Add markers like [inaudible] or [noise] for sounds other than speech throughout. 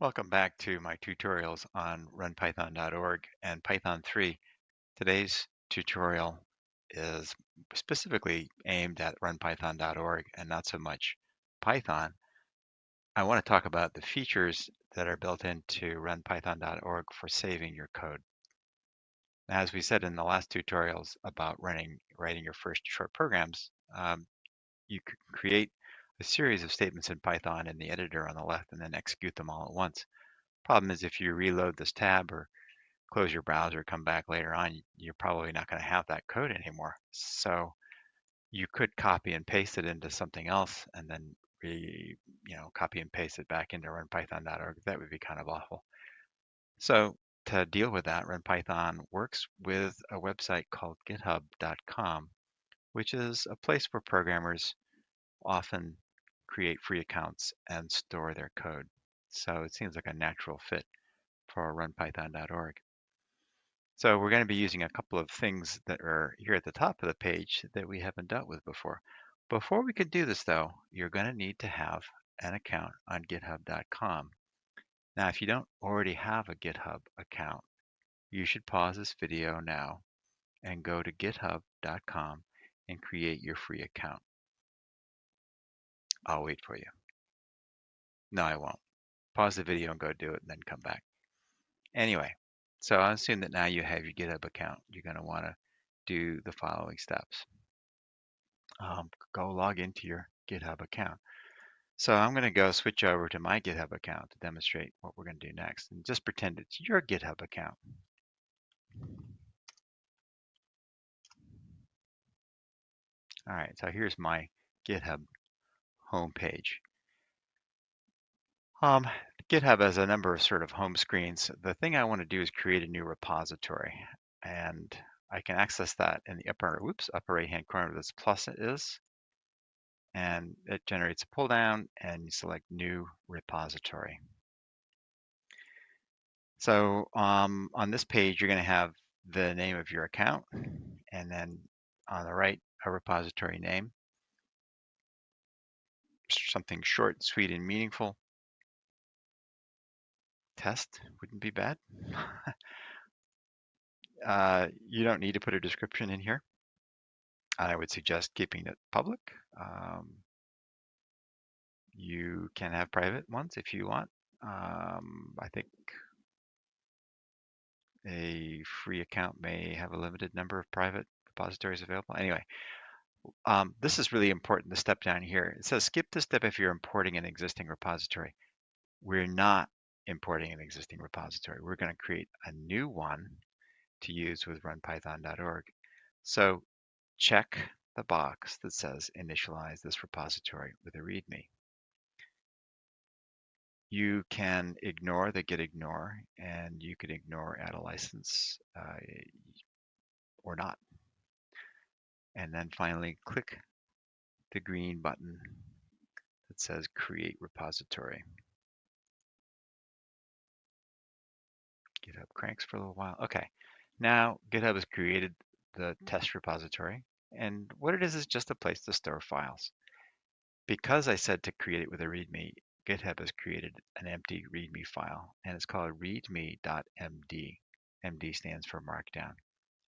Welcome back to my tutorials on runpython.org and Python 3. Today's tutorial is specifically aimed at runpython.org and not so much Python. I want to talk about the features that are built into runpython.org for saving your code. As we said in the last tutorials about running, writing your first short programs, um, you can create a series of statements in Python in the editor on the left and then execute them all at once. Problem is if you reload this tab or close your browser, come back later on, you're probably not going to have that code anymore. So you could copy and paste it into something else and then re, you know, copy and paste it back into runpython.org. That would be kind of awful. So to deal with that, runpython works with a website called github.com, which is a place where programmers often create free accounts and store their code. So it seems like a natural fit for runpython.org. So we're going to be using a couple of things that are here at the top of the page that we haven't dealt with before. Before we could do this though, you're going to need to have an account on github.com. Now, if you don't already have a GitHub account, you should pause this video now and go to github.com and create your free account. I'll wait for you. No, I won't. Pause the video and go do it and then come back. Anyway, so I assume that now you have your GitHub account. You're going to want to do the following steps. Um, go log into your GitHub account. So I'm going to go switch over to my GitHub account to demonstrate what we're going to do next. And just pretend it's your GitHub account. All right, so here's my GitHub homepage. Um, GitHub has a number of sort of home screens. The thing I want to do is create a new repository, and I can access that in the upper, whoops, upper right-hand corner where this plus is, and it generates a pull down, and you select New Repository. So um, on this page, you're going to have the name of your account, and then on the right, a repository name, something short, sweet, and meaningful test wouldn't be bad. [laughs] uh, you don't need to put a description in here. I would suggest keeping it public. Um, you can have private ones if you want. Um, I think a free account may have a limited number of private repositories available. Anyway, um, this is really important, the step down here. It says skip this step if you're importing an existing repository. We're not importing an existing repository. We're going to create a new one to use with runpython.org. So check the box that says initialize this repository with a README. You can ignore the git ignore and you can ignore add a license uh, or not. And then finally click the green button that says create repository. GitHub cranks for a little while. Okay, now GitHub has created the test repository, and what it is is just a place to store files. Because I said to create it with a README, GitHub has created an empty README file, and it's called readme.md. MD stands for Markdown,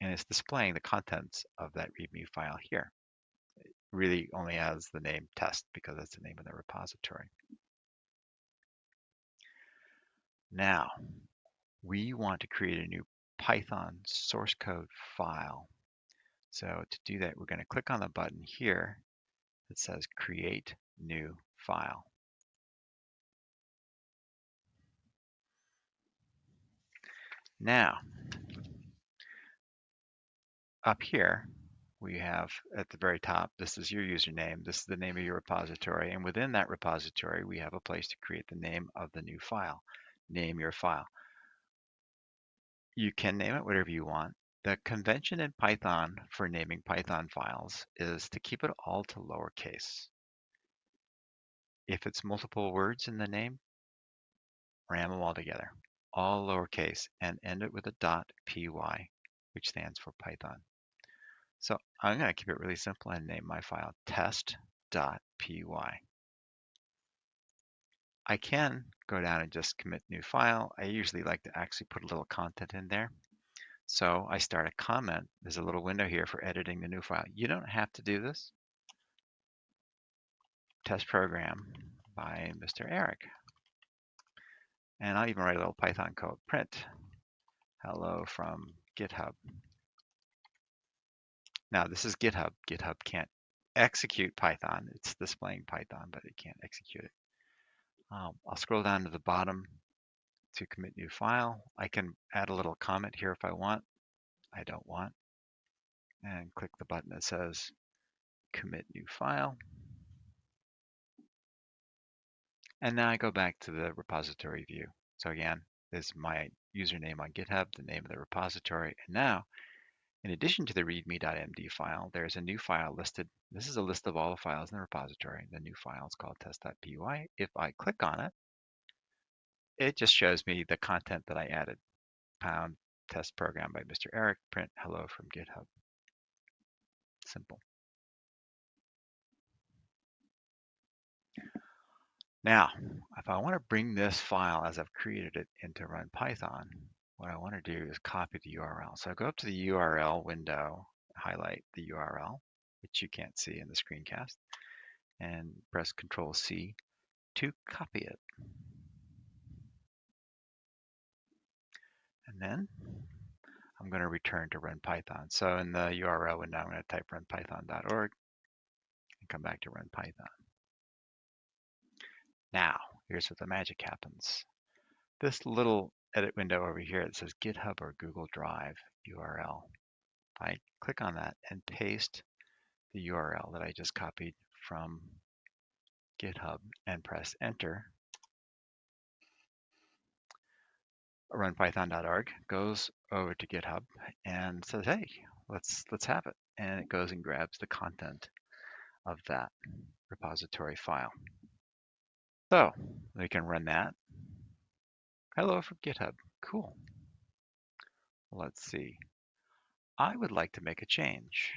and it's displaying the contents of that README file here. It really only has the name test because that's the name of the repository. Now, we want to create a new Python source code file. So to do that, we're going to click on the button here that says Create New File. Now, up here, we have at the very top, this is your username, this is the name of your repository, and within that repository, we have a place to create the name of the new file. Name your file. You can name it whatever you want. The convention in Python for naming Python files is to keep it all to lowercase. If it's multiple words in the name, ram them all together, all lowercase, and end it with a .py, which stands for Python. So I'm going to keep it really simple and name my file test.py. I can go down and just commit new file. I usually like to actually put a little content in there. So I start a comment. There's a little window here for editing the new file. You don't have to do this. Test program by Mr. Eric. And I'll even write a little Python code. Print hello from GitHub. Now this is GitHub. GitHub can't execute Python. It's displaying Python, but it can't execute it. Um, I'll scroll down to the bottom to commit new file. I can add a little comment here if I want. I don't want. And click the button that says commit new file. And now I go back to the repository view. So again, this is my username on GitHub, the name of the repository. And now, in addition to the readme.md file, there's a new file listed. This is a list of all the files in the repository. The new file is called test.py. If I click on it, it just shows me the content that I added. Pound test program by Mr. Eric, print hello from GitHub. Simple. Now, if I want to bring this file as I've created it into Run Python, what I want to do is copy the URL. So I go up to the URL window, highlight the URL, which you can't see in the screencast, and press Control C to copy it. And then I'm going to return to run Python. So in the URL window, I'm going to type runpython.org and come back to run Python. Now, here's where the magic happens. This little edit window over here that says GitHub or Google Drive URL. I click on that and paste the URL that I just copied from GitHub and press enter. runpython.org goes over to GitHub and says, "Hey, let's let's have it." And it goes and grabs the content of that repository file. So we can run that. Hello from GitHub. Cool. Let's see. I would like to make a change.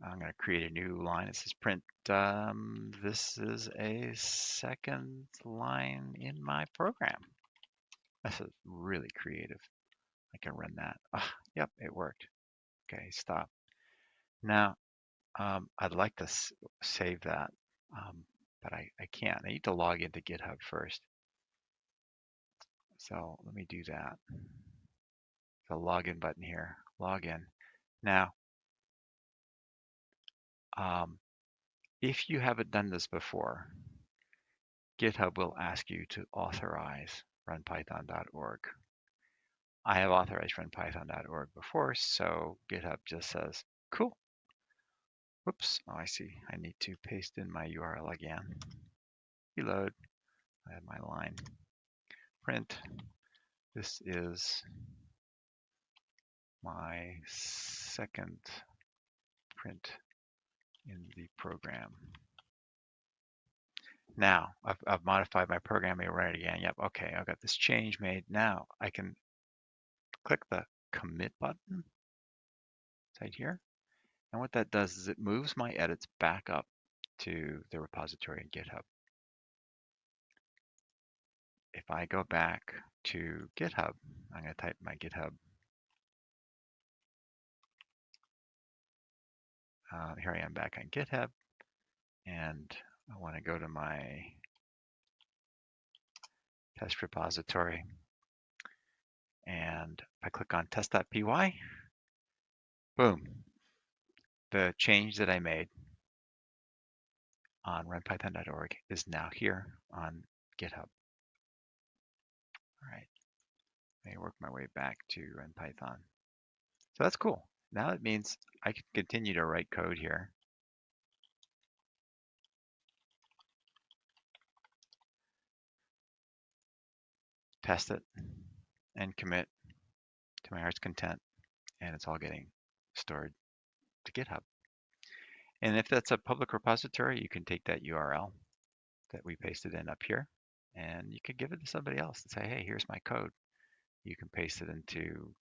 I'm going to create a new line. It says print. Um, this is a second line in my program. This is really creative. I can run that. Ah, yep, it worked. Okay, stop. Now, um, I'd like to save that, um, but I, I can't. I need to log into GitHub first. So let me do that. The login button here, login. Now, um, if you haven't done this before, GitHub will ask you to authorize runpython.org. I have authorized runpython.org before, so GitHub just says, cool, Whoops, oh, I see. I need to paste in my URL again. Reload, I have my line. Print, this is my second print in the program. Now, I've, I've modified my program, I run it again. Yep, okay, I've got this change made. Now I can click the commit button right here and what that does is it moves my edits back up to the repository in GitHub. If I go back to GitHub, I'm going to type my GitHub. Uh, here I am back on GitHub, and I want to go to my test repository. And if I click on test.py, boom, the change that I made on runpython.org is now here on GitHub. All right, let me work my way back to run Python. So that's cool. Now it means I can continue to write code here. Test it and commit to my heart's content, and it's all getting stored to GitHub. And if that's a public repository, you can take that URL that we pasted in up here and you could give it to somebody else and say, hey, here's my code. You can paste it into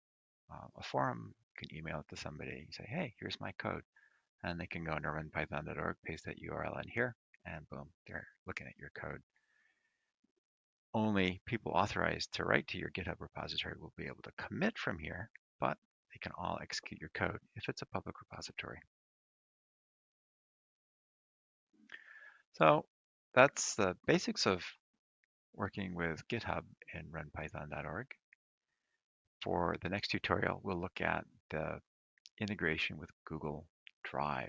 uh, a forum, you can email it to somebody, say, hey, here's my code. And they can go into runpython.org, paste that URL in here, and boom, they're looking at your code. Only people authorized to write to your GitHub repository will be able to commit from here, but they can all execute your code if it's a public repository. So that's the basics of working with GitHub in runpython.org. For the next tutorial, we'll look at the integration with Google Drive.